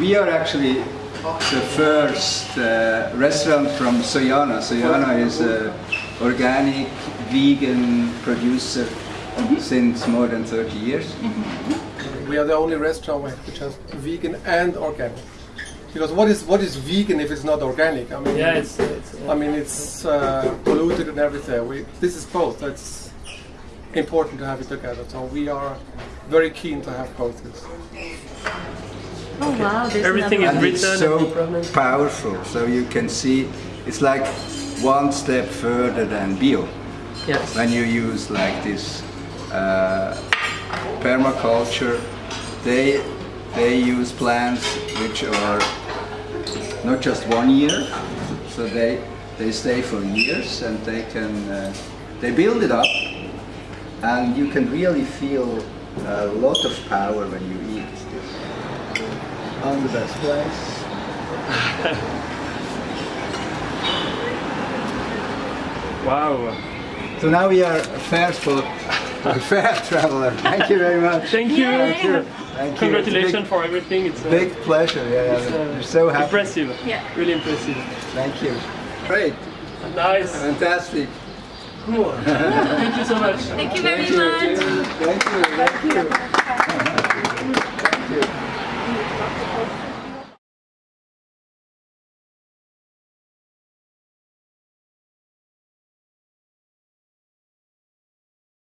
we are actually the first uh, restaurant from Soyana. Soyana is an organic vegan producer since more than 30 years. We are the only restaurant which has vegan and organic. Because what is what is vegan if it's not organic? I mean, Yeah, it's, it's I mean it's uh, polluted and everything. We, this is both. It's important to have it together. So we are very keen to have both. This. Oh wow, there's Everything is And it's written so powerful. So you can see it's like one step further than bio. Yes. when you use like this uh, permaculture, they they use plants which are not just one year, so they they stay for years and they can uh, they build it up, and you can really feel a lot of power when you eat this. On the best place. Wow. So now we are a fair spot, a fair traveler. Thank you very much. Thank you. Thank you. Thank you. Congratulations for everything. It's a Big pleasure. Yeah, yeah. It's, uh, We're so happy. impressive. Yeah. Really impressive. Thank you. Great. Nice. Fantastic. Cool. Thank you so much. Thank you very Thank you. much. Thank you. Thank you.